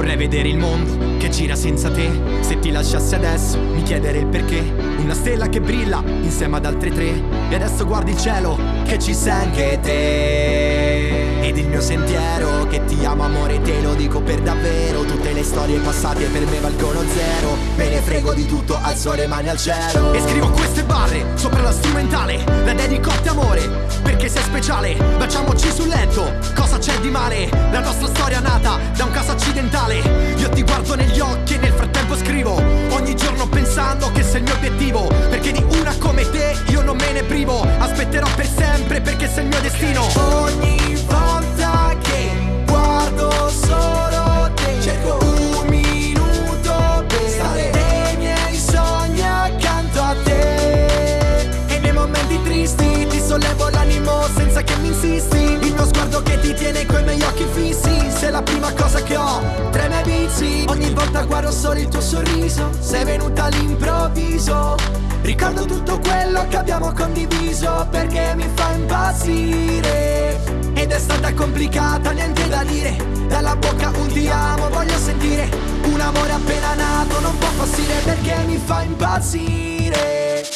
Vorrei vedere il mondo che gira senza te. Se ti lasciassi adesso mi chiedere il perché. Una stella che brilla insieme ad altre tre. E adesso guardi il cielo che ci sei anche te. Ed il mio sentiero che ti amo amore te lo dico per davvero. Tutte le storie passate per me valgono zero. Me ne frego di tutto, alzo le mani al cielo. E scrivo queste barre sopra la strumentale La dedico a te amore perché sei speciale. Baciamoci sul letto, di male? La nostra storia nata da un caso accidentale Io ti guardo la prima cosa che ho. Tra i miei vizi Ogni volta guardo solo il tuo sorriso. Sei venuta all'improvviso. Ricordo tutto quello che abbiamo condiviso Perché mi fa impazzire. Ed è stata complicata, niente da dire. Dalla bocca un ti amo, voglio sentire. Un amore appena nato non può passire Perché mi fa impazzire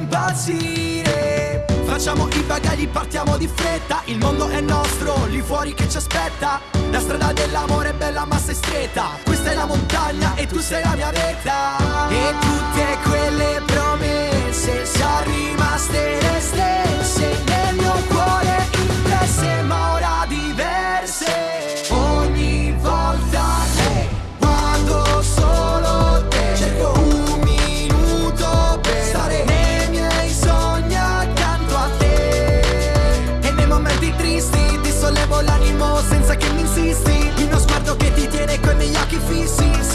impazzire. Facciamo i bagagli, partiamo di fretta. Il mondo è nostro, lì fuori che ci aspetta. La strada dell'amore è bella ma sei stretta. Questa è la montagna e tu sei la mia vetta visti Dissollevo l'animo senza che mi insisti. In uno sguardo che ti tiene con miei occhi fissi.